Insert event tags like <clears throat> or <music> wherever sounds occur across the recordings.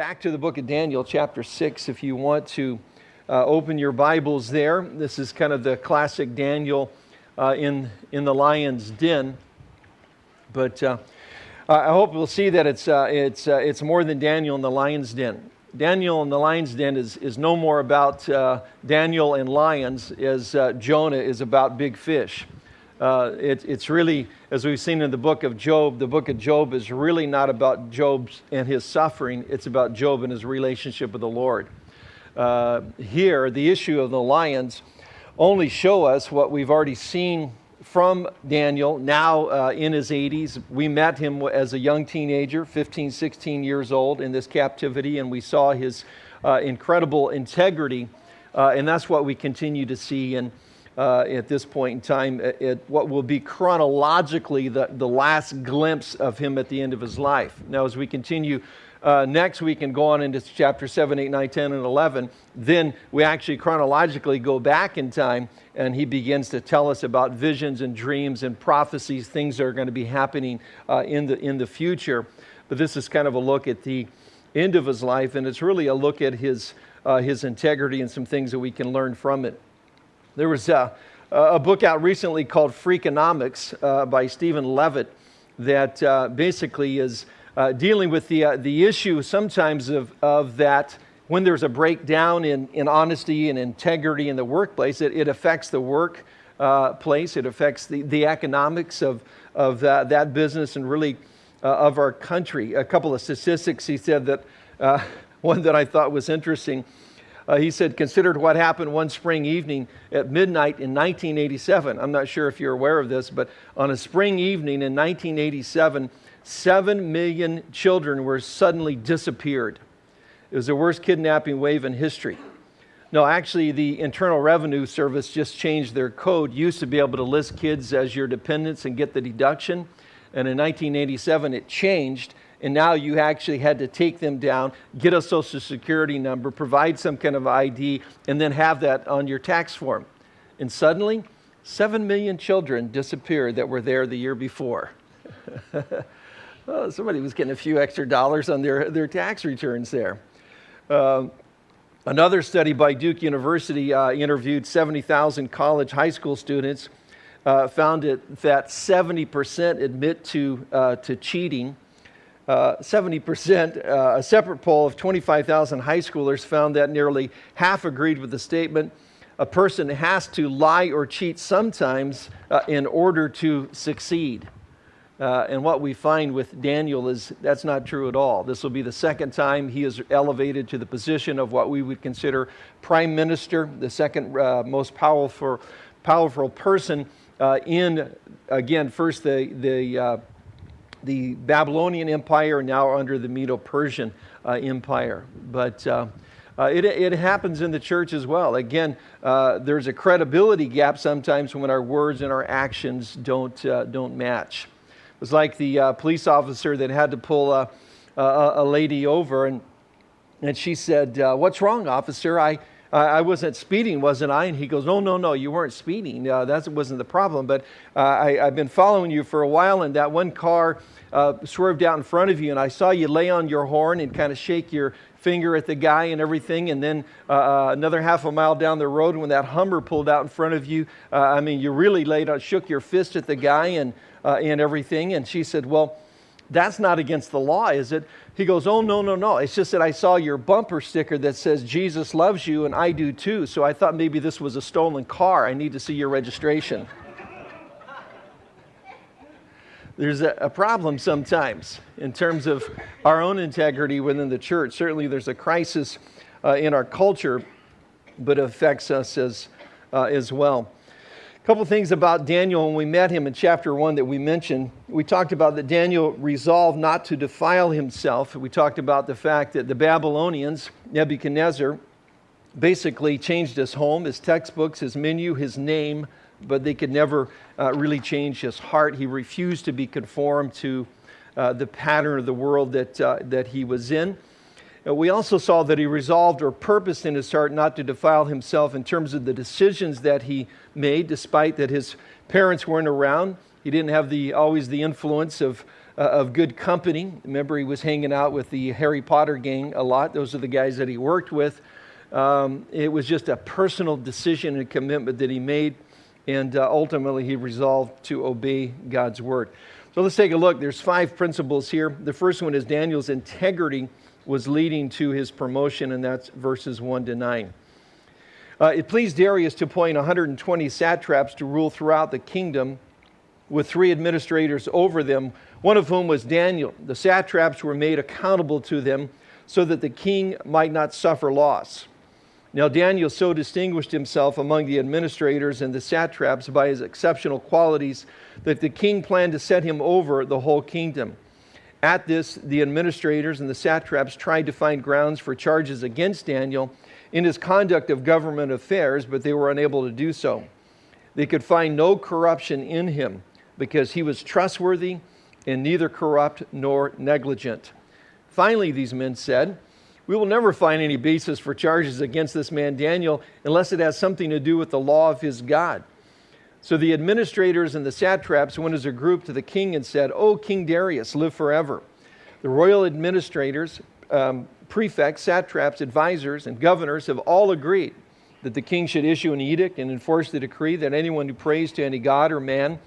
back to the book of Daniel, chapter 6, if you want to uh, open your Bibles there. This is kind of the classic Daniel uh, in, in the lion's den. But uh, I hope we'll see that it's, uh, it's, uh, it's more than Daniel in the lion's den. Daniel in the lion's den is, is no more about uh, Daniel and lions as Jonah is about big fish. Uh, it, it's really, as we've seen in the book of Job, the book of Job is really not about Job and his suffering, it's about Job and his relationship with the Lord. Uh, here, the issue of the lions only show us what we've already seen from Daniel, now uh, in his 80s. We met him as a young teenager, 15, 16 years old, in this captivity, and we saw his uh, incredible integrity. Uh, and that's what we continue to see. And uh, at this point in time at, what will be chronologically the, the last glimpse of him at the end of his life. Now, as we continue uh, next week and go on into chapter 7, 8, 9, 10, and 11, then we actually chronologically go back in time and he begins to tell us about visions and dreams and prophecies, things that are going to be happening uh, in, the, in the future. But this is kind of a look at the end of his life, and it's really a look at his, uh, his integrity and some things that we can learn from it. There was a, a book out recently called Freakonomics uh, by Steven Levitt that uh, basically is uh, dealing with the, uh, the issue sometimes of, of that when there's a breakdown in, in honesty and integrity in the workplace, it, it affects the work uh, place, it affects the, the economics of, of that, business and really uh, of our country. A couple of statistics he said that, <laughs> one that I thought was interesting uh, he said, considered what happened one spring evening at midnight in 1987. I'm not sure if you're aware of this, but on a spring evening in 1987, seven million children were suddenly disappeared. It was the worst kidnapping wave in history. No, actually, the Internal Revenue Service just changed their code. Used to be able to list kids as your dependents and get the deduction. And in 1987, it changed and now you actually had to take them down, get a social security number, provide some kind of ID, and then have that on your tax form. And suddenly, 7 million children disappeared that were there the year before. <laughs> oh, somebody was getting a few extra dollars on their, their tax returns there. Um, another study by Duke University uh, interviewed 70,000 college high school students, uh, found it, that 70% admit to, uh, to cheating. 70%, uh, a separate poll of 25,000 high schoolers found that nearly half agreed with the statement a person has to lie or cheat sometimes uh, in order to succeed. Uh, and what we find with Daniel is that's not true at all. This will be the second time he is elevated to the position of what we would consider prime minister, the second uh, most powerful, powerful person uh, in, again, first the, the uh, the Babylonian Empire, now under the Medo Persian uh, Empire. But uh, uh, it, it, happens in the church as well. Again, uh, there's a credibility gap sometimes when our words and our actions don't, uh, don't match. It was like the uh, police officer that had to pull a, a, a, lady over, and, and she said, What's wrong, officer? I, I wasn't speeding, wasn't I? And he goes, No, no, no, you weren't speeding. Uh, that wasn't the problem. But uh, I, have been following you for a while, and that one car uh, swerved out in front of you, and I saw you lay on your horn and kind of shake your finger at the guy and everything. And then uh, uh, another half a mile down the road, when that Hummer pulled out in front of you, uh, I mean, you really laid on, shook your fist at the guy and, and everything. And she said, Well, that's not against the law, is it? He goes, Oh, no, no, no. It's just that I saw your bumper sticker that says Jesus loves you and I do too. So I thought maybe this was a stolen car. I need to see your registration. there's a, problem sometimes in terms of our own integrity within the church. Certainly, there's a crisis uh, in our culture, but affects us as, uh, as well. A couple things about Daniel when we met him in chapter 1 that we mentioned. We talked about that Daniel resolved not to defile himself. We talked about the fact that the Babylonians, Nebuchadnezzar, basically changed his home, his textbooks, his menu, his name, but they could never uh, really change his heart. He refused to be conformed to uh, the pattern of the world that, uh, that he was in. Uh, we also saw that he resolved or purposed in his heart not to defile himself in terms of the decisions that he made, despite that his parents weren't around. He didn't have the, always the influence of, uh, of good company. Remember, he was hanging out with the Harry Potter gang a lot. Those are the guys that he worked with. Um, it was just a personal decision and commitment that he made, and uh, ultimately he resolved to obey God's word. So let's take a look. There's five principles here. The first one is Daniel's integrity was leading to his promotion, and that's verses 1 to 9. Uh, it pleased Darius to appoint 120 satraps to rule throughout the kingdom with three administrators over them, one of whom was Daniel. The satraps were made accountable to them so that the king might not suffer loss. Now, Daniel so distinguished himself among the administrators and the satraps by his exceptional qualities that the king planned to set him over the whole kingdom. At this, the administrators and the satraps tried to find grounds for charges against Daniel in his conduct of government affairs, but they were unable to do so. They could find no corruption in him because he was trustworthy and neither corrupt nor negligent. Finally, these men said, we will never find any basis for charges against this man Daniel unless it has something to do with the law of his God. So the administrators and the satraps went as a group to the king and said, O King Darius, live forever. The royal administrators, um, prefects, satraps, advisors, and governors have all agreed that the king should issue an edict and enforce the decree that anyone who prays to any god or man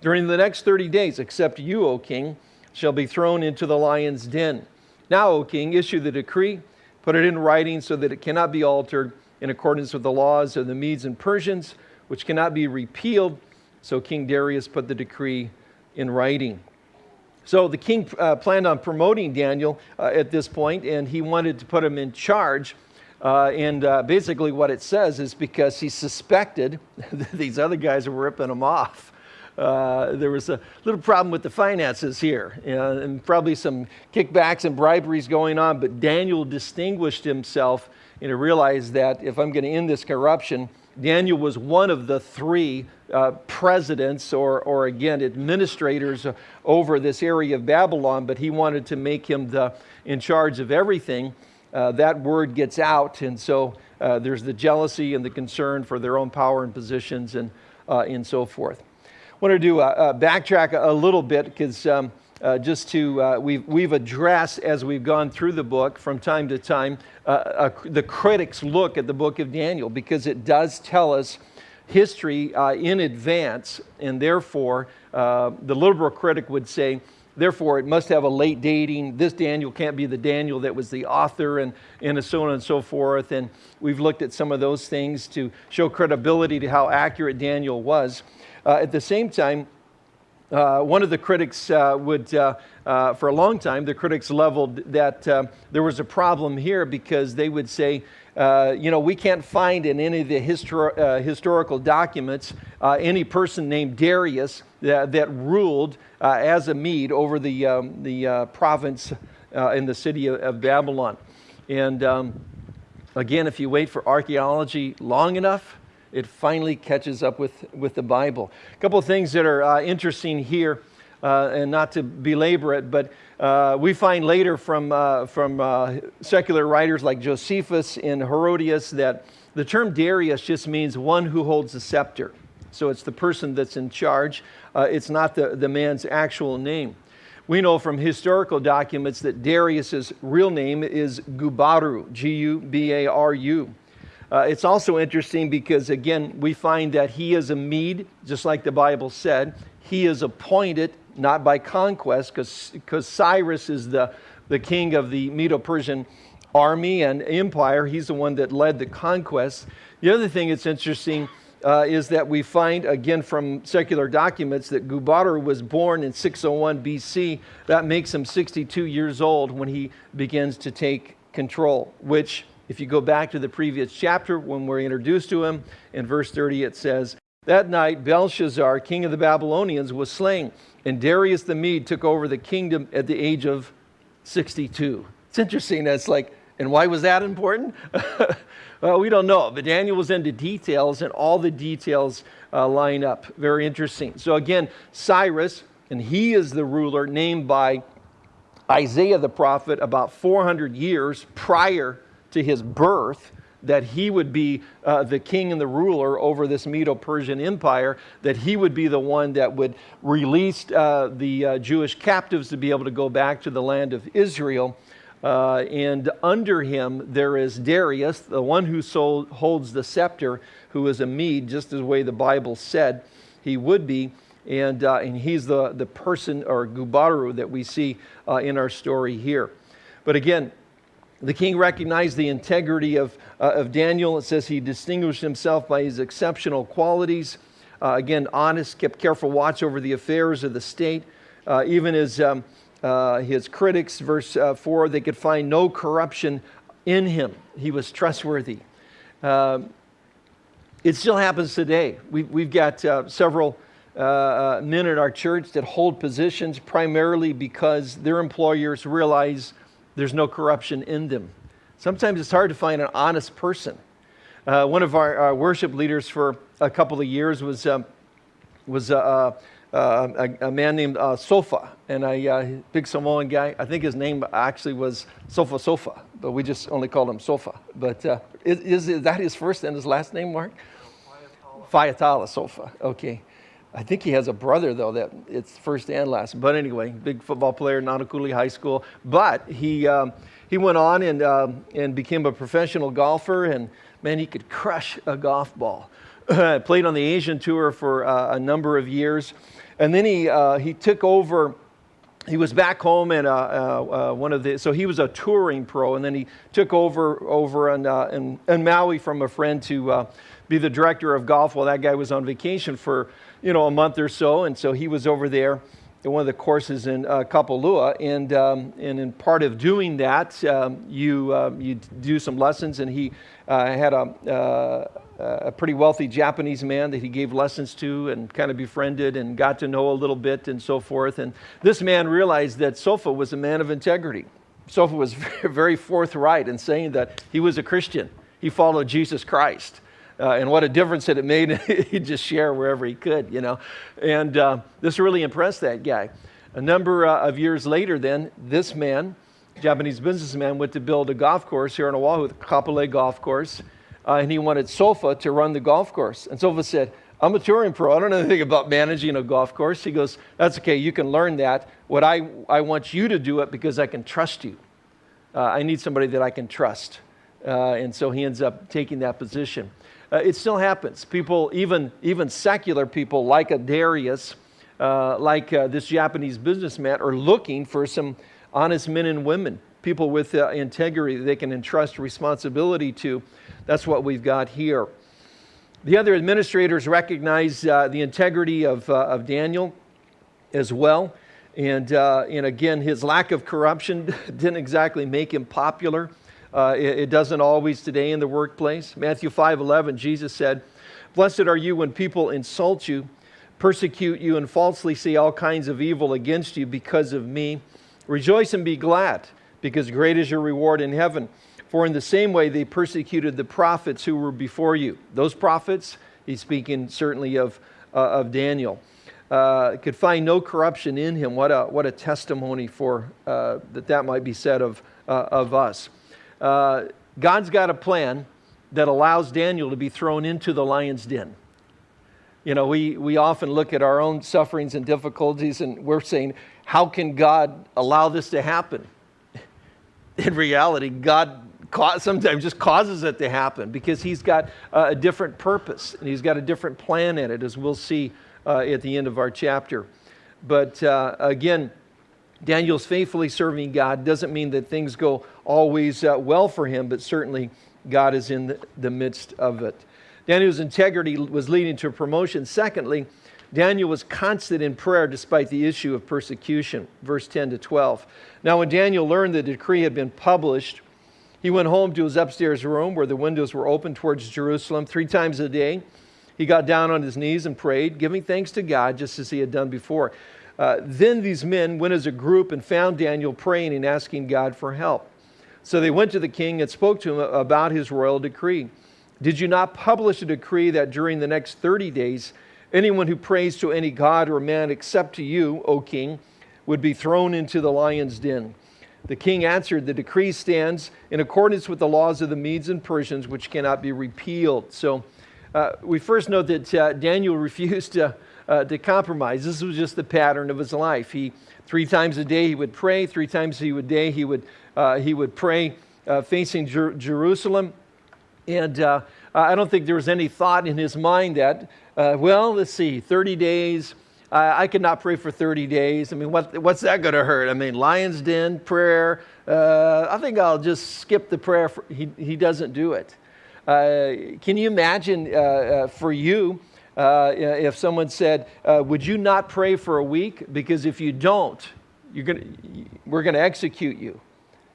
during the next 30 days, except you, O king, shall be thrown into the lion's den. Now, O king, issue the decree, put it in writing so that it cannot be altered in accordance with the laws of the Medes and Persians, which cannot be repealed. So King Darius put the decree in writing. So the king uh, planned on promoting Daniel uh, at this point, and he wanted to put him in charge. Uh, and uh, basically, what it says is because he suspected <laughs> that these other guys were ripping him off. Uh, there was a little problem with the finances here and, and probably some kickbacks and briberies going on, but Daniel distinguished himself and he realized that if I'm going to end this corruption, Daniel was one of the three uh, presidents or, or again administrators over this area of Babylon, but he wanted to make him the, in charge of everything. Uh, that word gets out, and so uh, there's the jealousy and the concern for their own power and positions and, uh, and so forth I want to do a, a backtrack a, little bit because um, uh, just to, uh, we've, we've addressed as we've gone through the book from time to time the critics' look at the book of Daniel because it does tell us history uh, in advance, and therefore uh, the liberal critic would say, therefore it must have a late dating. This Daniel can't be the Daniel that was the author, and, and so on and so forth. And we've looked at some of those things to show credibility to how accurate Daniel was. Uh, at the same time, uh, one of the critics uh, would, uh, uh, for a long time, the critics leveled that uh, there was a problem here because they would say, you know, we can't find in any of the histor- historical documents any person named Darius that, that ruled as a Mede over the, um, the province in the city of, of Babylon. And um, again, if you wait for archaeology long enough, it finally catches up with, with the Bible. A couple of things that are uh, interesting here, uh, and not to belabor it, but uh, we find later from, uh, from uh, secular writers like Josephus and Herodias that the term Darius just means one who holds the scepter. So it's the person that's in charge, uh, it's not the, the man's actual name. We know from historical documents that Darius's real name is Gubaru, G U B A R U. Uh, it's also interesting because, again, we find that he is a Mede, just like the Bible said. He is appointed not by conquest, because Cyrus is the, the king of the Medo Persian army and empire. He's the one that led the conquest. The other thing that's interesting uh, is that we find, again, from secular documents, that Gubaru was born in 601 BC. That makes him 62 years old when he begins to take control, which if you go back to the previous chapter, when we're introduced to him, in verse 30 it says, That night Belshazzar, king of the Babylonians, was slain, and Darius the Mede took over the kingdom at the age of 62. It's interesting. That's like, and why was that important? <laughs> well, we don't know, but Daniel was into details, and all the details uh, line up. Very interesting. So, again, Cyrus, and he is the ruler named by Isaiah the prophet about 400 years prior to his birth. That he would be uh, the king and the ruler over this Medo Persian empire, that he would be the one that would release uh, the uh, Jewish captives to be able to go back to the land of Israel. Uh, and under him there is Darius, the one who sold, holds the scepter, who is a Mede, just as the way the Bible said he would be. And, uh, and he's the, the person, or Gubaru, that we see uh, in our story here. But again, the king recognized the integrity of, uh, of Daniel. It says he distinguished himself by his exceptional qualities. Uh, again, honest, kept careful watch over the affairs of the state. Uh, even his, um, uh, his critics, verse uh, 4, they could find no corruption in him. He was trustworthy. Um, it still happens today. We've, we've got uh, several men in our church that hold positions primarily because their employers realize there's no corruption in them. Sometimes it's hard to find an honest person. Uh, one of our, our, worship leaders for a couple of years was, um, was uh, uh, a, a, man named uh, Sofa, and a uh, big Samoan guy. I think his name actually was Sofa Sofa, but we just only called him Sofa. But uh, is, is, that his first and his last name, Mark? Fayatala Sofa. Okay. I think he has a brother, though, that it's first and last. But anyway, big football player, Nanakuli High School. But he, um, he went on and, um, and became a professional golfer, and man, he could crush a golf ball. <clears throat> Played on the Asian Tour for uh, a number of years. And then he, uh, he took over he was back home and uh, uh, uh, one of the so he was a touring pro and then he took over over in, uh, in, in Maui from a friend to be the director of golf while that guy was on vacation for you know, a month or so. And so he was over there at one of the courses in uh, Kapalua. And, um, and in part of doing that, um, you, uh, you do some lessons. And he uh, had a, uh, a pretty wealthy Japanese man that he gave lessons to and kind of befriended and got to know a little bit and so forth. And this man realized that Sofa was a man of integrity. Sofa was <laughs> very forthright in saying that he was a Christian. He followed Jesus Christ uh, and what a difference that it made. <laughs> He'd just share wherever he could, you know. And uh, this really impressed that guy. A number uh, of years later, then, this man, Japanese businessman, went to build a golf course here in Oahu, the Kapolei Golf Course, uh, and he wanted Sofa to run the golf course. And Sofa said, I'm a touring pro. I don't know anything about managing a golf course. He goes, That's okay. You can learn that. What I, I want you to do it because I can trust you. Uh, I need somebody that I can trust. Uh, and so he ends up taking that position. Uh, it still happens. People, even, even secular people like a Darius, uh, like uh, this Japanese businessman, are looking for some honest men and women, people with uh, integrity that they can entrust responsibility to. That's what we've got here. The other administrators recognize uh, the integrity of, uh, of Daniel as well. And, and again, his lack of corruption <laughs> didn't exactly make him popular. Uh, it, it, doesn't always today in the workplace. Matthew 5 11, Jesus said, Blessed are you when people insult you, persecute you, and falsely say all kinds of evil against you because of me. Rejoice and be glad, because great is your reward in heaven. For in the same way they persecuted the prophets who were before you. Those prophets, he's speaking certainly of, uh, of Daniel. Uh, could find no corruption in him. What a, what a testimony for uh, that that might be said of, uh, of us uh, God's got a plan that allows Daniel to be thrown into the lion's den. You know, we, we often look at our own sufferings and difficulties and we're saying, how can God allow this to happen? <laughs> In reality, God sometimes just causes it to happen because He's got a different purpose and He's got a different plan in it, as we'll see uh, at the end of our chapter. But uh, again, Daniel's faithfully serving God doesn't mean that things go always uh, well for him, but certainly God is in the, the midst of it. Daniel's integrity was leading to promotion. Secondly, Daniel was constant in prayer despite the issue of persecution. Verse 10 to 12. Now, when Daniel learned the decree had been published, he went home to his upstairs room where the windows were open towards Jerusalem three times a day. He got down on his knees and prayed, giving thanks to God just as he had done before. Uh, then these men went as a group and found Daniel praying and asking God for help. So they went to the king and spoke to him about his royal decree. Did you not publish a decree that during the next 30 days, anyone who prays to any god or man except to you, O king, would be thrown into the lion's den? The king answered, The decree stands in accordance with the laws of the Medes and Persians, which cannot be repealed. So uh, we first note that uh, Daniel <laughs> refused to, uh, to compromise. This was just the pattern of his life. He, three times a day, he would pray. Three times a day, he would, uh, he would pray uh, facing Jer- Jerusalem. And uh, I don't think there was any thought in his mind that, well, let's see, 30 days uh, I could not pray for 30 days. I mean, what, what's that going to hurt? I mean, lion's den, prayer. Uh, I think I'll just skip the prayer. For, he, he doesn't do it. Uh, can you imagine uh, uh, for you uh, if someone said, Would you not pray for a week? Because if you don't, you're gonna, we're going to execute you.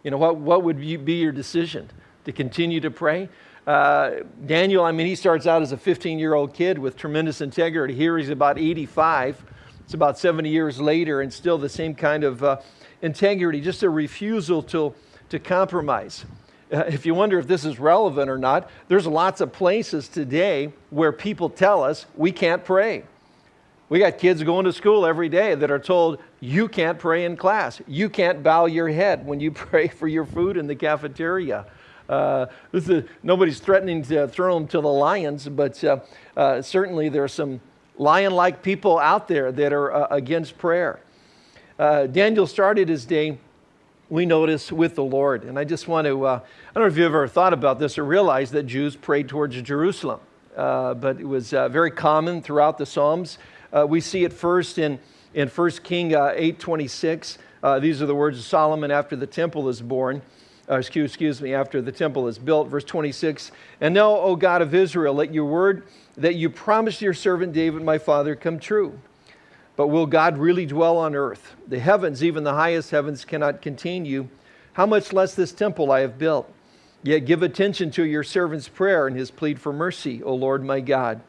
You know, what, what would you, be your decision? To continue to pray? Uh, Daniel, I mean, he starts out as a 15 year old kid with tremendous integrity. Here he's about 85. It's about 70 years later and still the same kind of uh, integrity, just a refusal to, to compromise. Uh, if you wonder if this is relevant or not, there's lots of places today where people tell us we can't pray. We got kids going to school every day that are told, you can't pray in class. You can't bow your head when you <laughs> pray for your food in the cafeteria. Uh, this is, nobody's threatening to throw them to the lions, but uh, uh, certainly there are some lion like people out there that are uh, against prayer. Uh, Daniel started his day, we notice, with the Lord. And I just want to, uh, I don't know if you've ever thought about this or realized that Jews prayed towards Jerusalem, uh, but it was uh, very common throughout the Psalms. Uh, we see it first in, in 1 King 8.26. these are the words of Solomon after the temple is born uh, excuse, excuse me, after the temple is built. Verse 26 And now, O God of Israel, let your word that you promised your servant David, my father, come true. But will God really dwell on earth? The heavens, even the highest heavens, cannot contain you. How much less this temple I have built? Yet give attention to your servant's prayer and his plead for mercy, O Lord my God.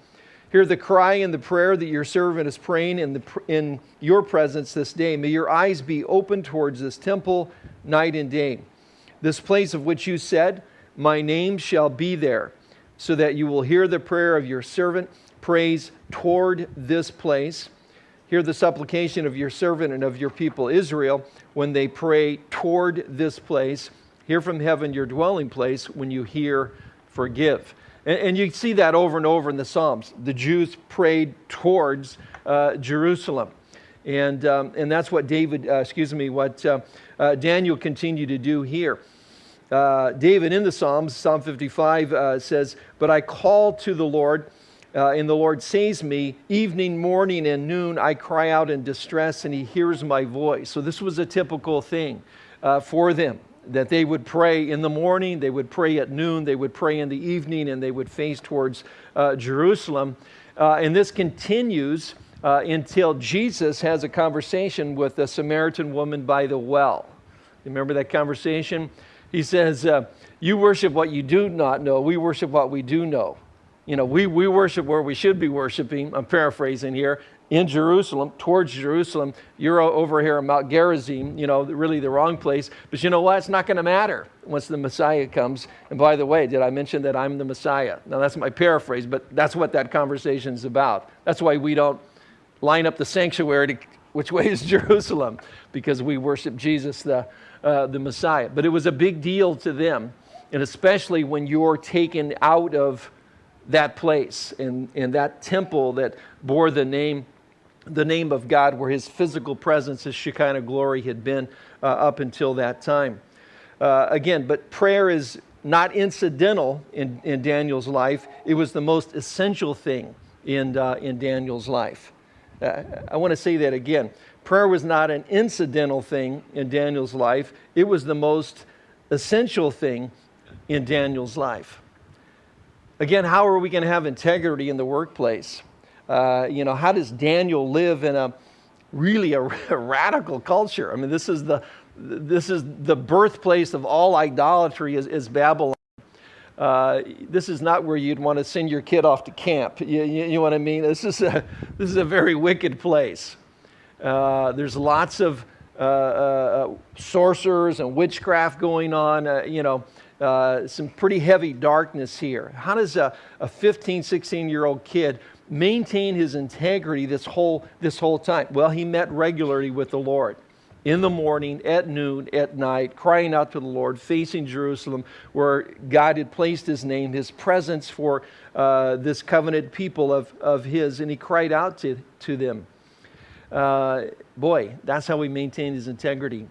Hear the cry and the prayer that your servant is praying in, the, in your presence this day. May your eyes be open towards this temple night and day. This place of which you said, My name shall be there, so that you will hear the prayer of your servant, praise toward this place. Hear the supplication of your servant and of your people Israel when they pray toward this place. Hear from heaven your dwelling place when you hear, forgive. And, and you see that over and over in the Psalms. The Jews prayed towards uh, Jerusalem. And, um, and that's what David, uh, excuse me, what uh, uh Daniel continued to do here. Uh, David in the Psalms, Psalm 55 uh, says, But I call to the Lord, uh, and the Lord saves me. Evening, morning, and noon, I cry out in distress, and he hears my voice. So this was a typical thing uh, for them that they would pray in the morning, they would pray at noon, they would pray in the evening, and they would face towards uh, Jerusalem. Uh, and this continues until Jesus has a conversation with a Samaritan woman by the well. Remember that conversation? He says, uh, You worship what you do not know. We worship what we do know. You know, we, we worship where we should be worshiping. I'm paraphrasing here. In Jerusalem, towards Jerusalem. You're over here in Mount Gerizim, you know, really the wrong place. But you know what? It's not going to matter once the Messiah comes. And by the way, did I mention that I'm the Messiah? Now, that's my paraphrase, but that's what that conversation is about. That's why we don't line up the sanctuary to <laughs> which way is <laughs> Jerusalem, because we worship Jesus, the, uh, the Messiah. But it was a big deal to them, and especially when you're taken out of that place and, and that temple that bore the name, the name of God, where his physical presence, his Shekinah glory had been uh, up until that time. Uh, again, but prayer is not incidental in, in Daniel's life, it was the most essential thing in, uh, in Daniel's life. Uh, I want to say that again. Prayer was not an incidental thing in Daniel's life, it was the most essential thing in Daniel's life. Again, how are we going to have integrity in the workplace? Uh, you know, how does Daniel live in a really <laughs> a, radical culture? I mean, this is the this is the birthplace of all idolatry is, is Babylon. Uh, this is not where you'd want to send your kid off to camp. You, you, you know what I mean? This is a, <laughs> this is a very wicked place. Uh, there's lots of Uh, uh, uh, sorcerers and witchcraft going on, you know, some pretty heavy darkness here. How does a, a 15, 16 year old kid maintain his integrity this whole, this whole time? Well, he met regularly with the Lord. in the morning, at noon, at night, crying out to the Lord, facing Jerusalem, where God had placed his name, his presence for uh, this covenant people of, of his, and he cried out to, to them. Uh, boy, that's how he maintained his integrity.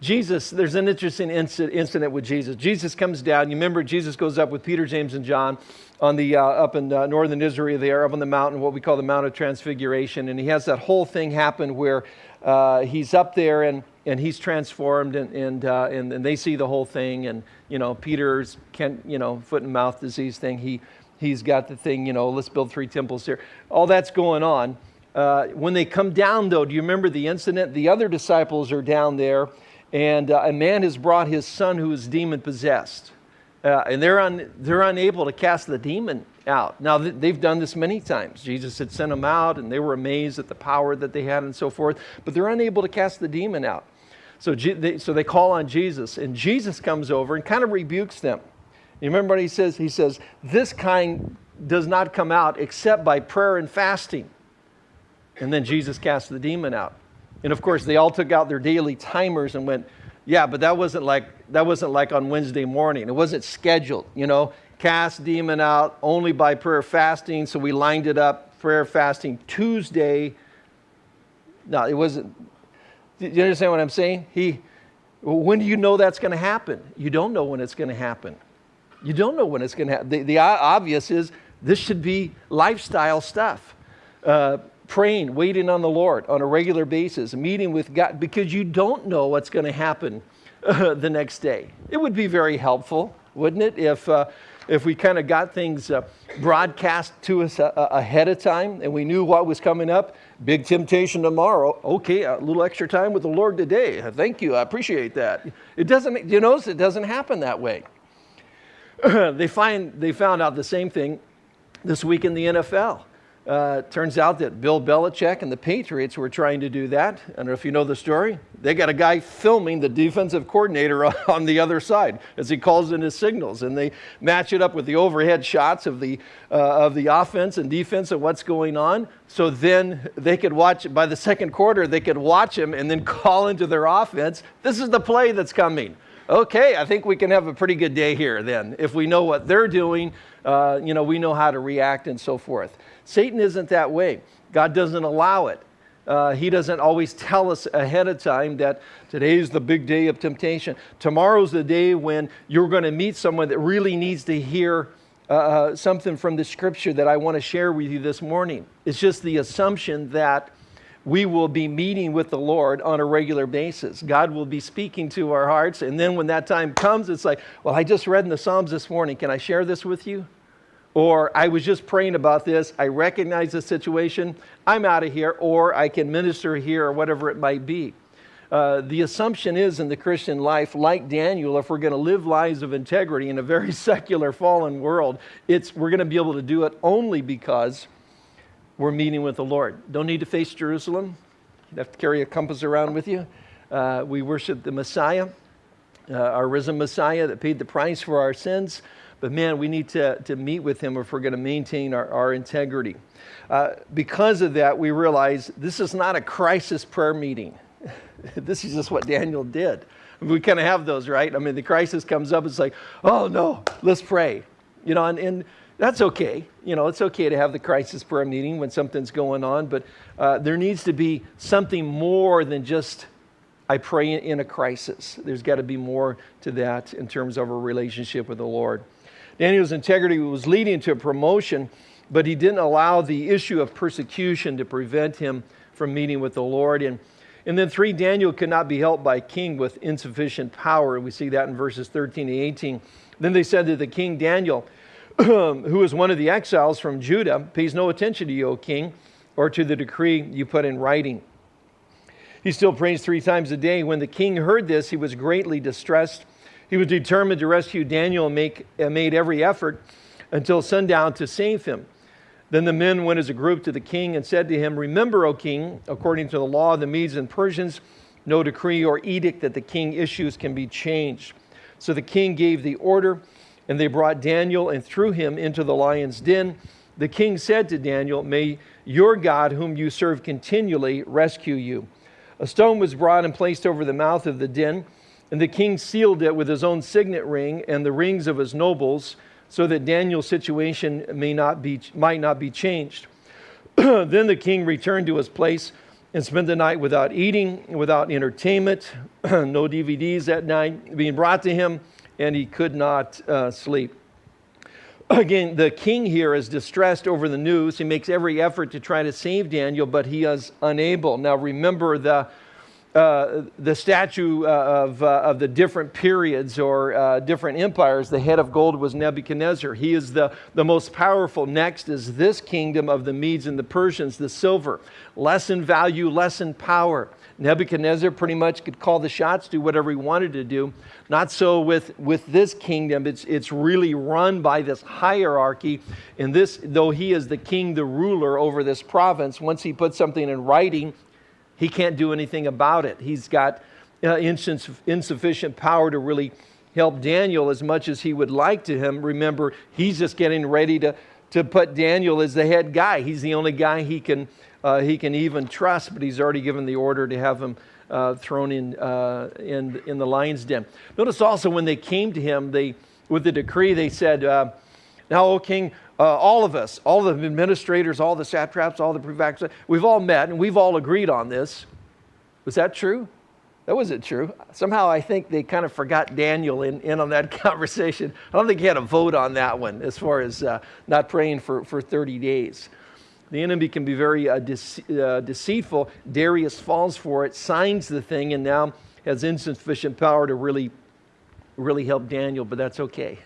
Jesus, there's an interesting incident with Jesus. Jesus comes down. You remember, Jesus goes up with Peter, James, and John on the, uh, up in uh, northern Israel there, up on the mountain, what we call the Mount of Transfiguration. And he has that whole thing happen where uh, he's up there and, and he's transformed and, and, uh, and, and, they see the whole thing. And, you know, Peter's, can, you know, foot and mouth disease thing. He, he's got the thing, you know, let's build three temples here. All that's going on. Uh, when they come down, though, do you remember the incident? The other disciples are down there and uh, a man has brought his son who is demon possessed. Uh, and they're, un, they're unable to cast the demon out. Now, th- they've done this many times. Jesus had sent them out, and they were amazed at the power that they had and so forth, but they're unable to cast the demon out. So, G- they, so they call on Jesus, and Jesus comes over and kind of rebukes them. You remember what he says? He says, This kind does not come out except by prayer and fasting. And then Jesus cast the demon out. And of course, they all took out their daily timers and went, yeah, but that wasn't like that wasn't like on Wednesday morning. It wasn't scheduled, you know. Cast demon out only by prayer fasting. So we lined it up prayer fasting Tuesday. No, it wasn't. Do you understand what I'm saying? He, when do you know that's going to happen? You don't know when it's going to happen. You don't know when it's going to happen. The, the obvious is this should be lifestyle stuff. Uh, praying, waiting on the Lord on a regular basis, meeting with God, because you don't know what's going to happen uh, <laughs> the next day. It would be very helpful, wouldn't it, if, uh, if we kind of got things uh, broadcast to us uh, uh, ahead of time and we knew what was coming up? Big temptation tomorrow. Okay, a little extra time with the Lord today. Thank you. I appreciate that. It doesn't, you notice it doesn't happen that way. <clears throat> they, find, they found out the same thing this week in the NFL. Uh, turns out that Bill Belichick and the Patriots were trying to do that. I don't know if you know the story. They got a guy filming the defensive coordinator <laughs> on the other side as he calls in his signals, and they match it up with the overhead shots of the uh, of the offense and defense and what's going on. So then they could watch by the second quarter. They could watch him and then <laughs> call into their offense. This is the play that's coming. Okay, I think we can have a pretty good day here then if we know what they're doing. Uh, you know, we know how to react and so forth. Satan isn't that way. God doesn't allow it. Uh, he doesn't always tell us ahead of time that today's the big day of temptation. Tomorrow's the day when you're going to meet someone that really needs to hear uh, uh, something from the scripture that I want to share with you this morning. It's just the assumption that we will be meeting with the Lord on a regular basis. God will be speaking to our hearts. And then when that time comes, it's like, well, I just read in the Psalms this morning. Can I share this with you? or I was just praying about this, I recognize the situation, I'm out of here, or I can minister here, or whatever it might be. Uh, the assumption is in the Christian life, like Daniel, if we're going to live lives of integrity in a very <laughs> secular, fallen world, it's, we're going to be able to do it only because we're meeting with the Lord. Don't need to face Jerusalem. You have to carry a compass around with you. Uh, we worship the Messiah, uh, our risen Messiah that paid the price for our sins. But man, we need to, to meet with him if we're going to maintain our, our integrity. Uh, because of that, we realize this is not a crisis prayer meeting. <laughs> this is just what Daniel did. We kind of have those, right? I mean, the crisis comes up, it's like, oh no, let's pray. You know, and, and that's okay. You know, it's okay to have the crisis prayer meeting when something's going on, but uh, there needs to be something more than just I pray in a crisis. There's got to be more to that in terms of a relationship with the Lord. Daniel's integrity was leading to a promotion, but he didn't allow the issue of persecution to prevent him from meeting with the Lord. And, and then, three, Daniel could not be helped by king with insufficient power. We see that in verses 13 to 18. Then they said to the king, Daniel, <clears throat> who is one of the exiles from Judah, pays no attention to you, O king, or to the decree you put in writing. He still prays three times a day. When the king heard this, he was greatly distressed he was determined to rescue Daniel and make, made every effort until sundown to save him. Then the men went as a group to the king and said to him, Remember, O king, according to the law of the Medes and Persians, no decree or edict that the king issues can be changed. So the king gave the order, and they brought Daniel and threw him into the lion's den. The king said to Daniel, May your God, whom you serve continually, rescue you. A stone was brought and placed over the mouth of the den, and the king sealed it with his own signet ring and the rings of his nobles, so that Daniel's situation may not be, might not be changed. <clears throat> then the king returned to his place and spent the night without eating, without entertainment, <clears throat> no DVDs that night being brought to him, and he could not uh, sleep. Again, the king here is distressed over the news. He makes every effort to try to save Daniel, but he is unable. Now, remember the uh, the statue uh, of, uh, of the different periods or uh, different empires, the head of gold was Nebuchadnezzar. He is the, the most powerful. Next is this kingdom of the Medes and the Persians, the silver. Less in value, less in power. Nebuchadnezzar pretty much could call the shots, do whatever he wanted to do. Not so with, with this kingdom. It's, it's really run by this hierarchy. And this, though he is the king, the ruler over this province, once he puts something in writing, he can't do anything about it. He's got uh, insufficient power to really help Daniel as much as he would like to him. Remember, he's just getting ready to, to put Daniel as the head guy. He's the only guy he can, uh, he can even trust, but he's already given the order to have him uh, thrown in, uh, in, in the lion's den. Notice also when they came to him, they, with the decree, they said, uh, Now, O king, uh, all of us, all the administrators, all the satraps, all the prefects, we've all met and we've all agreed on this. Was that true? That wasn't true. Somehow I think they kind of forgot Daniel in, in on that <laughs> conversation. I don't think he had a vote on that one as far as uh, not praying for, for 30 days. The enemy can be very uh, dece- uh, deceitful. Darius falls for it, signs the thing, and now has insufficient power to really, really help Daniel, but that's okay.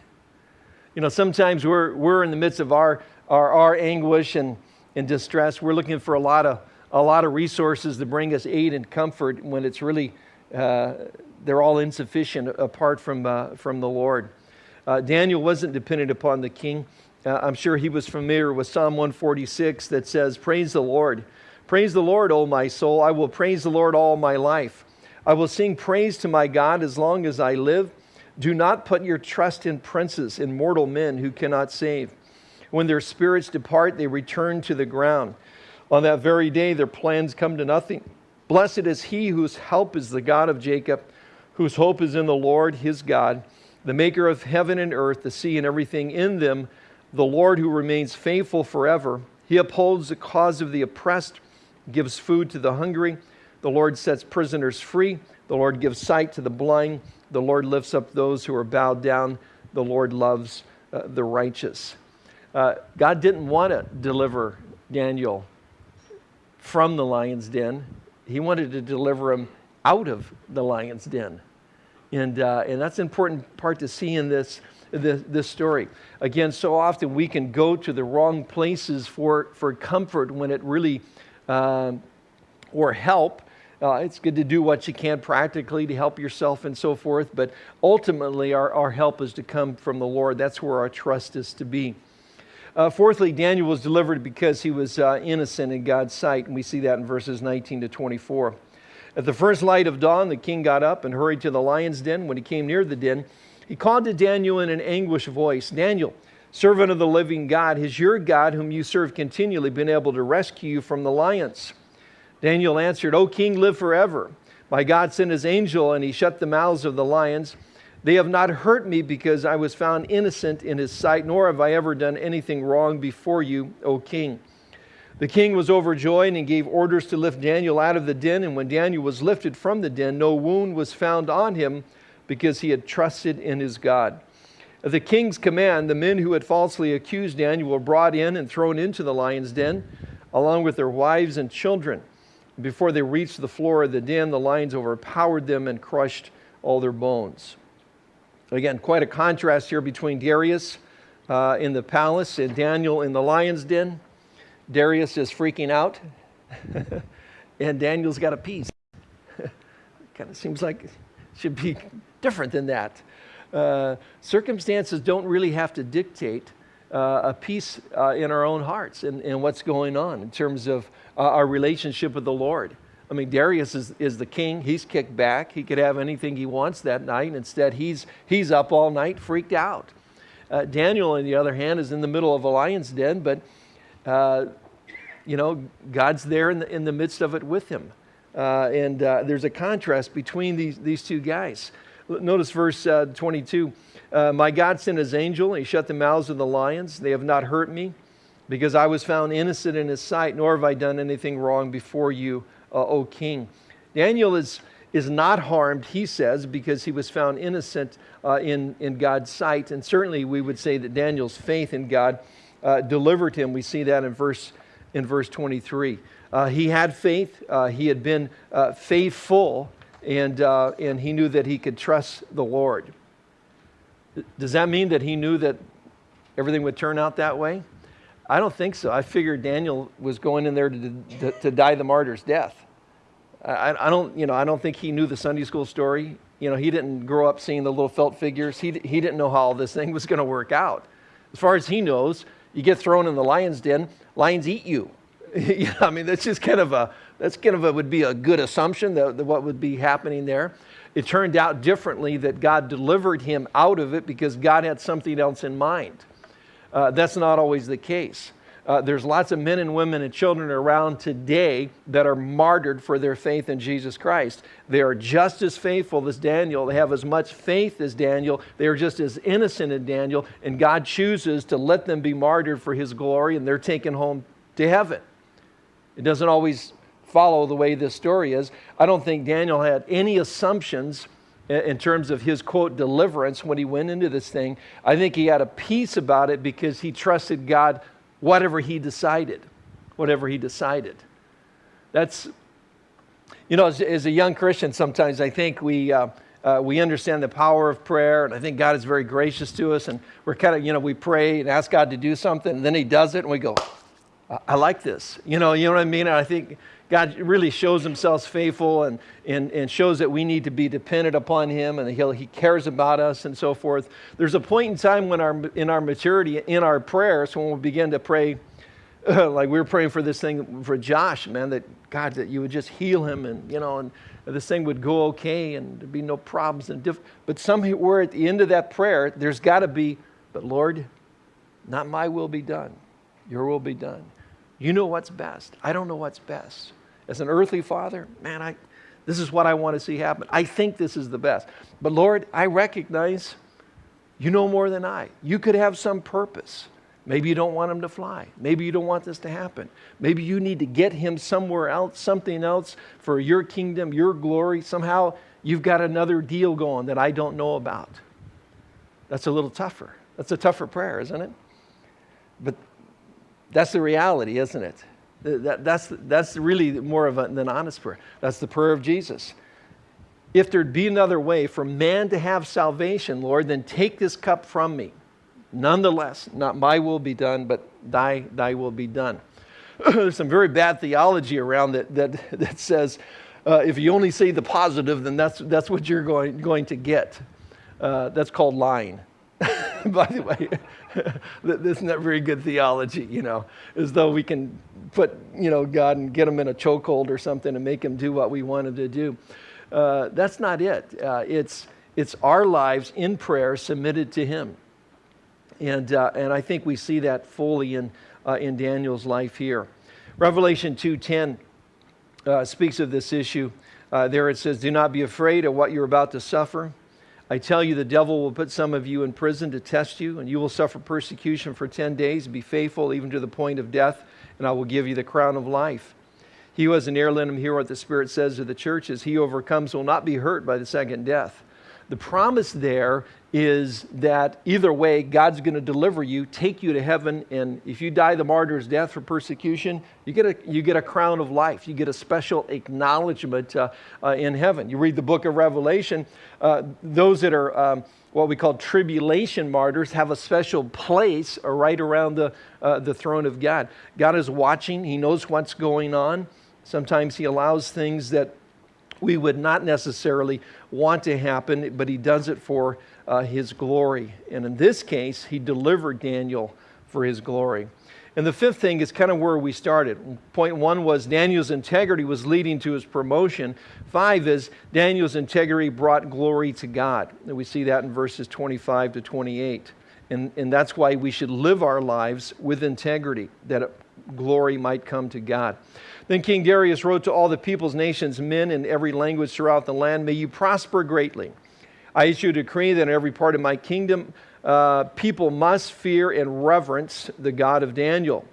You know, sometimes we're, we're in the midst of our, our, our anguish and, and distress. We're looking for a lot, of, a lot of resources to bring us aid and comfort when it's really, uh, they're all insufficient apart from, uh, from the Lord. Uh, Daniel wasn't dependent upon the king. Uh, I'm sure he was familiar with Psalm 146 that says, Praise the Lord. Praise the Lord, O my soul. I will praise the Lord all my life. I will sing praise to my God as long as I live. Do not put your trust in princes, in mortal men who cannot save. When their spirits depart, they return to the ground. On that very day, their plans come to nothing. Blessed is he whose help is the God of Jacob, whose hope is in the Lord his God, the maker of heaven and earth, the sea and everything in them, the Lord who remains faithful forever. He upholds the cause of the oppressed, gives food to the hungry. The Lord sets prisoners free. The Lord gives sight to the blind. The Lord lifts up those who are bowed down. The Lord loves uh, the righteous. Uh, God didn't want to deliver Daniel from the lion's den, He wanted to deliver him out of the lion's den. And, uh, and that's an important part to see in this, this, this, story. Again, so often we can go to the wrong places for, for comfort when it really, um, or help, uh, it's good to do what you can practically to help yourself and so forth, but ultimately, our, our help is to come from the Lord. That's where our trust is to be. Uh, fourthly, Daniel was delivered because he was uh, innocent in God's sight, and we see that in verses 19 to 24. At the first light of dawn, the king got up and hurried to the lion's den. When he came near the den, he called to Daniel in an anguished voice Daniel, servant of the living God, has your God, whom you serve continually, been able to rescue you from the lions? Daniel answered, O king, live forever. My God sent his angel, and he shut the mouths of the lions. They have not hurt me because I was found innocent in his sight, nor have I ever done anything wrong before you, O king. The king was overjoyed and gave orders to lift Daniel out of the den. And when Daniel was lifted from the den, no wound was found on him because he had trusted in his God. At the king's command, the men who had falsely accused Daniel were brought in and thrown into the lion's den, along with their wives and children. Before they reached the floor of the den, the lions overpowered them and crushed all their bones. Again, quite a contrast here between Darius uh, in the palace and Daniel in the lion's den. Darius is freaking out, <laughs> and Daniel's got a peace. <laughs> kind of seems like should be <laughs> different than that. Uh, circumstances don't really have to dictate uh, a peace uh, in our own hearts and, and what's going on in terms of uh, our relationship with the Lord. I mean, Darius is, is the king. He's kicked back. He could have anything he wants that night. Instead, he's, he's up all night, freaked out. Uh, Daniel, on the other hand, is in the middle of a lion's den, but, uh, you know, God's there in the, in the midst of it with him. Uh, and uh, there's a contrast between these, these two guys. Notice verse uh, 22. Uh, my God sent his angel, and he shut the mouths of the lions. They have not hurt me, because I was found innocent in his sight, nor have I done anything wrong before you, uh, O king. Daniel is, is not harmed, he says, because he was found innocent uh, in, in God's sight. And certainly we would say that Daniel's faith in God delivered him. We see that in verse, in verse 23. Uh, he had faith, uh, he had been uh, faithful, and, and he knew that he could trust the Lord. Does that mean that he knew that everything would turn out that way? I don't think so. I figured Daniel was going in there to, to, to die the martyr's death. I, I, don't, you know, I don't think he knew the Sunday school story. You know, he didn't grow up seeing the little felt figures. He, he didn't know how all this thing was going to work out. As far as he knows, you get thrown in the lion's den, lions eat you. <laughs> know, I mean, that's just kind of a, that's kind of a, would be a good assumption that, that what would be happening there. It turned out differently that God delivered him out of it because God had something else in mind. Uh, that's not always the case. Uh, there's lots of men and women and children around today that are martyred for their faith in Jesus Christ. They are just as faithful as Daniel. They have as much faith as Daniel. They are just as innocent as Daniel. And God chooses to let them be martyred for his glory, and they're taken home to heaven. It doesn't always follow the way this story is. I don't think Daniel had any assumptions in terms of his quote deliverance when he went into this thing. I think he had a peace about it because he trusted God whatever he decided, whatever he decided. That's, you know, as, as a young Christian, sometimes I think we, uh, uh, we understand the power of prayer, and I think God is very gracious to us, and we're kind of, you know, we pray and ask God to do something, and then he does it, and we go, I, like this. You know, you know what I mean? I think God really shows himself faithful and, and, and shows that we need to be dependent upon him and he'll, he cares about us and so forth. There's a point in time when our, in our maturity, in our prayers, when we begin to pray, uh, <laughs> like we were praying for this thing for Josh, man, that God, that you would just heal him and, you know, and this thing would go okay and there'd be no problems. And diff- but somewhere at the end of that prayer, there's got to be, but Lord, not my will be done, your will be done. You know what's best. I don't know what's best. As an earthly father, man, I, this is what I want to see happen. I think this is the best. But Lord, I recognize you know more than I. You could have some purpose. Maybe you don't want him to fly. Maybe you don't want this to happen. Maybe you need to get him somewhere else, something else for your kingdom, your glory. Somehow you've got another deal going that I don't know about. That's a little tougher. That's a tougher prayer, isn't it? But that's the reality, isn't it? That, that's, that's really more of an honest prayer. That's the prayer of Jesus. If there'd be another way for man to have salvation, Lord, then take this cup from me. Nonetheless, not my will be done, but thy, thy will be done. <clears throat> There's some very bad theology around that, that, that says uh, if you only say the positive, then that's, that's what you're going, going to get. Uh, that's called lying. <laughs> By the way, <laughs> this is not very good theology, you know, as though we can put, you know, God and get him in a chokehold or something and make him do what we want him to do. Uh, that's not it. Uh, it's, it's our lives in prayer submitted to him. And, uh, and I think we see that fully in, uh, in Daniel's life here. Revelation 2.10 uh, speaks of this issue. Uh, there it says, do not be afraid of what you're about to suffer. I tell you, the devil will put some of you in prison to test you, and you will suffer persecution for 10 days. Be faithful even to the point of death, and I will give you the crown of life. He who has an ear, let him hear what the Spirit says to the churches. He overcomes will not be hurt by the second death. The promise there is that either way, God's going to deliver you, take you to heaven, and if you die the martyr's death for persecution, you get a, you get a crown of life. You get a special acknowledgement uh, uh, in heaven. You read the book of Revelation, uh, those that are um, what we call tribulation martyrs have a special place right around the, uh, the throne of God. God is watching, He knows what's going on. Sometimes He allows things that we would not necessarily want to happen, but he does it for uh, his glory. And in this case, he delivered Daniel for his glory. And the fifth thing is kind of where we started. Point one was Daniel's integrity was leading to his promotion. Five is Daniel's integrity brought glory to God. And we see that in verses 25 to 28. And, and that's why we should live our lives with integrity, that glory might come to God. Then King Darius wrote to all the peoples, nations, men in every language throughout the land May you prosper greatly. I issue a decree that in every part of my kingdom, uh, people must fear and reverence the God of Daniel.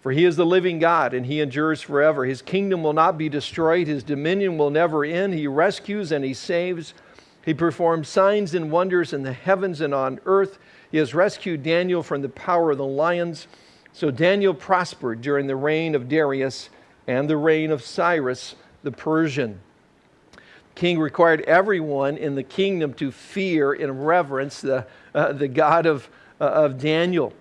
For he is the living God, and he endures forever. His kingdom will not be destroyed, his dominion will never end. He rescues and he saves. He performs signs and wonders in the heavens and on earth. He has rescued Daniel from the power of the lions. So Daniel prospered during the reign of Darius and the reign of Cyrus the Persian. King required everyone in the kingdom to fear and reverence the, uh, the God of, uh, of Daniel.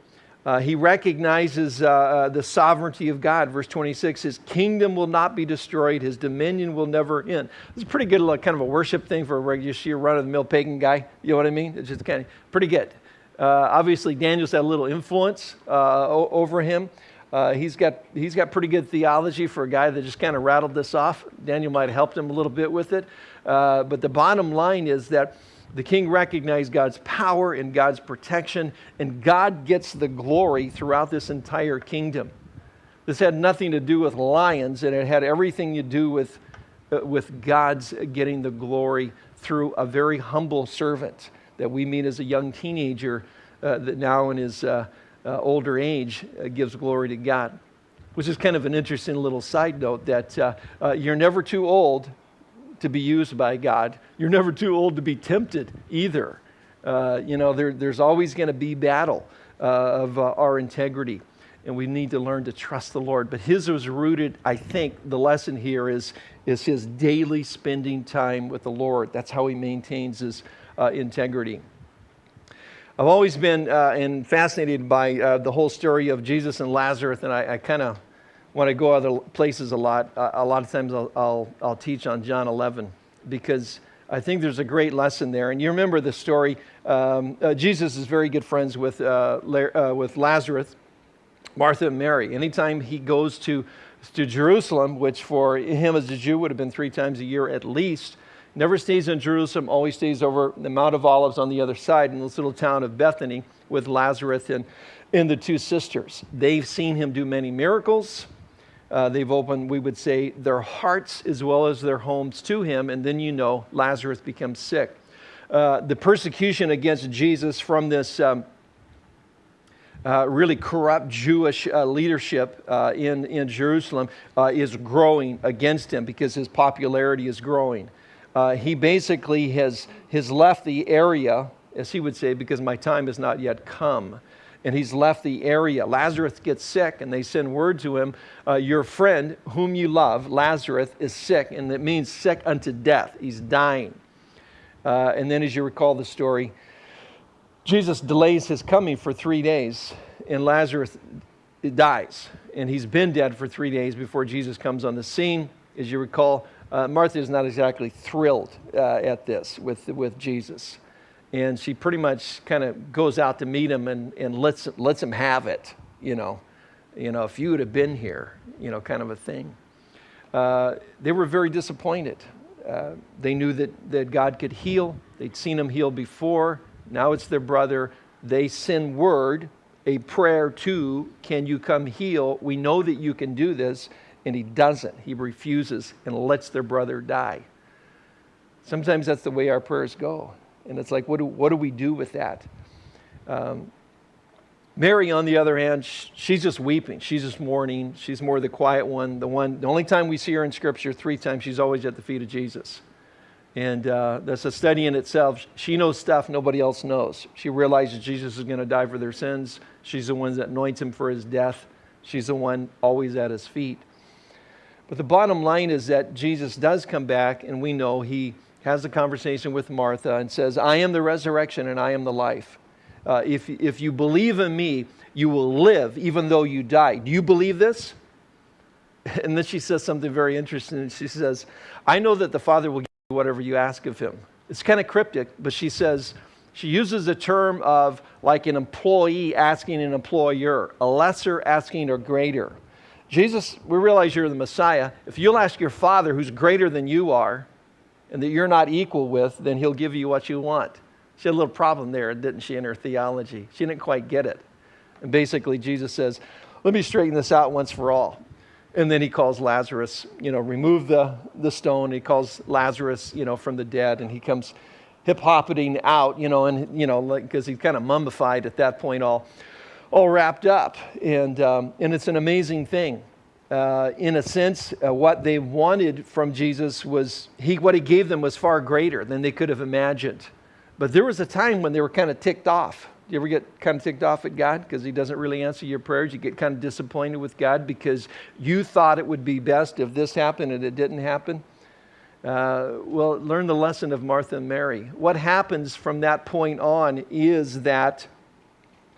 Uh, he recognizes uh, uh, the sovereignty of God. Verse 26 His kingdom will not be destroyed, His dominion will never end. It's a pretty good kind of a worship thing for a regular run of the mill pagan guy. You know what I mean? It's just kind of pretty good. Uh, obviously, Daniel's had a little influence over him. Uh, he's, got, he's got pretty good theology for a guy that just kind of rattled this off. Daniel might have helped him a little bit with it. but the bottom line is that the king recognized God's power and God's protection, and God gets the glory throughout this entire kingdom. This had nothing to do with lions, and it had everything to do with, uh, with God's getting the glory through a very humble servant that we meet as a young teenager uh, that now in his uh, uh older age uh, gives glory to God. Which is kind of an interesting little side note that uh, you're never too old to be used by God. You're never too old to be tempted either. Uh, you know, there, there's always going to be battle uh, of uh, our integrity, and we need to learn to trust the Lord. But his was rooted, I think, the lesson here is, is his daily spending time with the Lord. That's how he maintains his uh, integrity. I've always been uh, and fascinated by uh, the whole story of Jesus and Lazarus, and I, I kind of when I go other places a lot, uh, a lot of times I'll, I'll, I'll, teach on John 11 because I think there's a great lesson there. And you remember the story. Um, uh, Jesus is very good friends with, uh, uh, with Lazarus, Martha and Mary. Anytime he goes to, to Jerusalem, which for him as a Jew would have been three times a year at least, never stays in Jerusalem, always stays over the Mount of Olives on the other side in this little town of Bethany with Lazarus and, and the two sisters. They've seen him do many miracles. Uh, they've opened, we would say, their hearts as well as their homes to him, and then you know Lazarus becomes sick. Uh, the persecution against Jesus from this um, uh, really corrupt Jewish uh, leadership uh, in, in Jerusalem uh, is growing against him because his popularity is growing. He basically has, has left the area, as he would say, because my time has not yet come and he's left the area. Lazarus gets sick, and they send word to him uh, Your friend, whom you love, Lazarus, is sick, and it means sick unto death. He's dying. Uh, and then, as you recall the story, Jesus delays his coming for three days, and Lazarus dies. And he's been dead for three days before Jesus comes on the scene. As you recall, uh, Martha is not exactly thrilled uh, at this with, with Jesus and she pretty much kind of goes out to meet him and, and lets, lets him have it, you know. You know, if you would have been here, you know, kind of a thing. Uh, they were very disappointed. Uh, they knew that, that God could heal. They'd seen him heal before. Now it's their brother. They send word, a prayer to, Can you come heal? We know that you can do this. And he doesn't. He refuses and lets their brother die. Sometimes that's the way our prayers go. And it's like, what do, what do we do with that? Um, Mary, on the other hand, she's just weeping. She's just mourning. She's more the quiet one. The one, the only time we see her in Scripture, three times, she's always at the feet of Jesus. And uh, that's a study in itself. She knows stuff nobody else knows. She realizes Jesus is going to die for their sins. She's the one that anoints him for his death. She's the one always at his feet. But the bottom line is that Jesus does come back, and we know he has a conversation with Martha and says, I am the resurrection and I am the life. Uh, if, if you believe in me, you will live even though you die. Do you believe this? <laughs> And then she says something very interesting. She says, I know that the Father will give you whatever you ask of him. It's kind of cryptic, but she says, she uses a term of like an employee asking an employer, a lesser asking a greater. Jesus, we realize you're the Messiah. If you'll ask your Father who's greater than you are, and that you're not equal with, then he'll give you what you want. She had a little problem there, didn't she, in her theology? She didn't quite get it. And basically, Jesus says, let me straighten this out once for all. And then he calls Lazarus, you know, remove the, the stone. He calls Lazarus, you know, from the dead, and he comes hip hopping out, you know, and, you know, because like, he's kind of mummified at that point, all, all wrapped up. And, um, and it's an amazing thing. Uh, in a sense, uh, what they wanted from Jesus was, he, what he gave them was far greater than they could have imagined. But there was a time when they were kind of ticked off. Do you ever get kind of ticked off at God because He doesn't really answer your prayers? You get kind of disappointed with God because you thought it would be best if this happened and it didn't happen? Uh, well, learn the lesson of Martha and Mary. What happens from that point on is that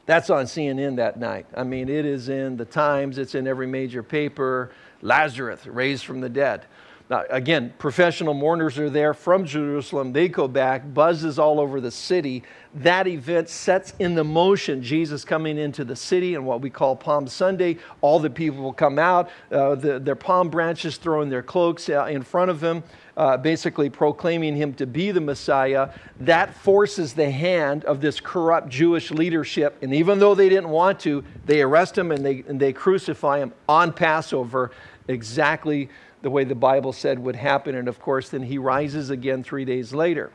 that's on CNN that night. I mean, it is in the Times, it's in every major paper. Lazarus raised from the dead. Now, again, professional mourners are there from Jerusalem. They go back, buzzes all over the city. That event sets in the motion Jesus coming into the city and what we call Palm Sunday. All the people will come out, uh, the, their palm branches throwing their cloaks uh, in front of him, uh, basically proclaiming him to be the Messiah. That forces the hand of this corrupt Jewish leadership. And even though they didn't want to, they arrest him and they, and they crucify him on Passover, exactly the way the Bible said would happen. And of course, then he rises again three days later.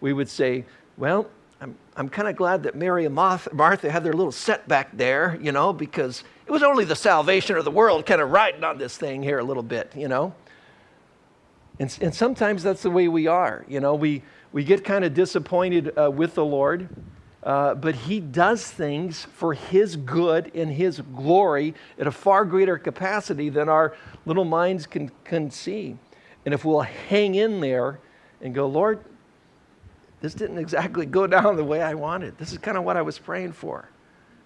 We would say, well, I'm, I'm kind of glad that Mary and Martha had their little setback there, you know, because it was only the salvation of the world kind of riding on this thing here a little bit, you know. And, and sometimes that's the way we are, you know. We, we get kind of disappointed uh, with the Lord uh, but he does things for his good and his glory at a far greater capacity than our little minds can, can see. And if we'll hang in there and go, Lord, this didn't exactly go down the way I wanted. This is kind of what I was praying for.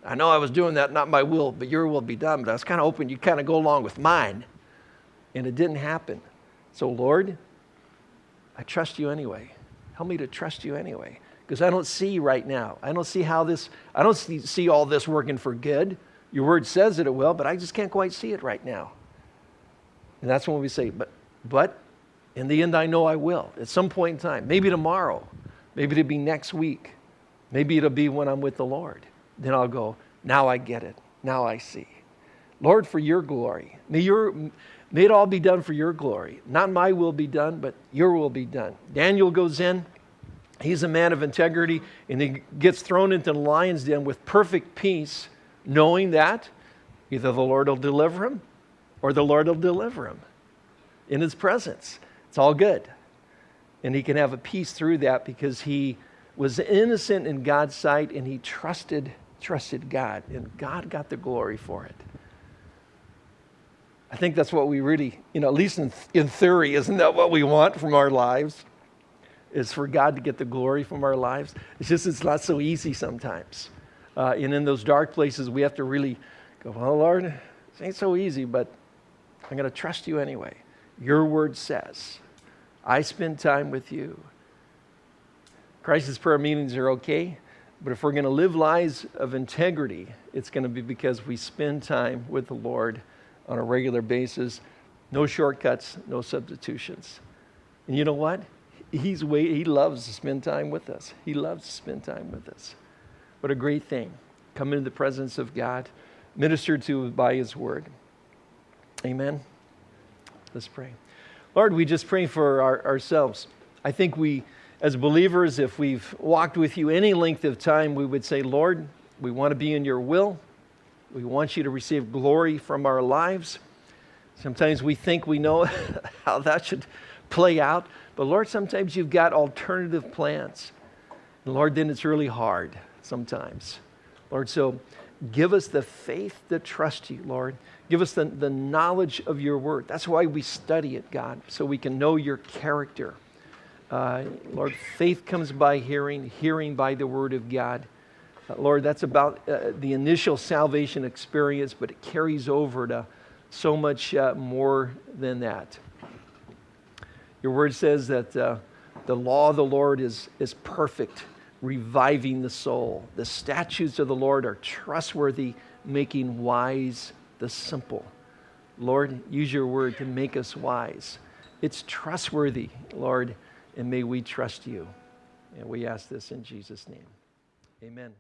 I know I was doing that, not my will, but your will be done. But I was kind of hoping you'd kind of go along with mine. And it didn't happen. So, Lord, I trust you anyway. Help me to trust you anyway because I don't see right now. I don't see how this, I don't see, see all this working for good. Your word says that it will, but I just can't quite see it right now. And that's when we say, but, but in the end, I know I will at some point in time. Maybe tomorrow. Maybe it'll be next week. Maybe it'll be when I'm with the Lord. Then I'll go, now I get it. Now I see. Lord, for your glory. May, your, may it all be done for your glory. Not my will be done, but your will be done. Daniel goes in. He's a man of integrity, and he gets thrown into the lion's den with perfect peace, knowing that either the Lord will deliver him or the Lord will deliver him in his presence. It's all good. And he can have a peace through that because he was innocent in God's sight and he trusted trusted God and God got the glory for it. I think that's what we really, you know, at least in, in theory, isn't that what we want from our lives? Is for God to get the glory from our lives. It's just, it's not so easy sometimes. Uh, and in those dark places, we have to really go, well, Lord, it ain't so easy, but I'm going to trust you anyway. Your word says, I spend time with you. Crisis prayer meetings are okay, but if we're going to live lives of integrity, it's going to be because we spend time with the Lord on a regular basis. No shortcuts, no substitutions. And you know what? He's wait, he loves to spend time with us. He loves to spend time with us. What a great thing. Come into the presence of God, ministered to by his word. Amen. Let's pray. Lord, we just pray for our, ourselves. I think we, as believers, if we've walked with you any length of time, we would say, Lord, we want to be in your will. We want you to receive glory from our lives. Sometimes we think we know <laughs> how that should play out. But Lord, sometimes you've got alternative plans. And Lord, then it's really hard sometimes. Lord, so give us the faith to trust you, Lord. Give us the, the knowledge of your word. That's why we study it, God, so we can know your character. Uh, Lord, faith comes by hearing, hearing by the word of God. Uh, Lord, that's about uh, the initial salvation experience, but it carries over to so much uh, more than that. Your word says that uh, the law of the Lord is, is perfect, reviving the soul. The statutes of the Lord are trustworthy, making wise the simple. Lord, use your word to make us wise. It's trustworthy, Lord, and may we trust you. And we ask this in Jesus' name. Amen.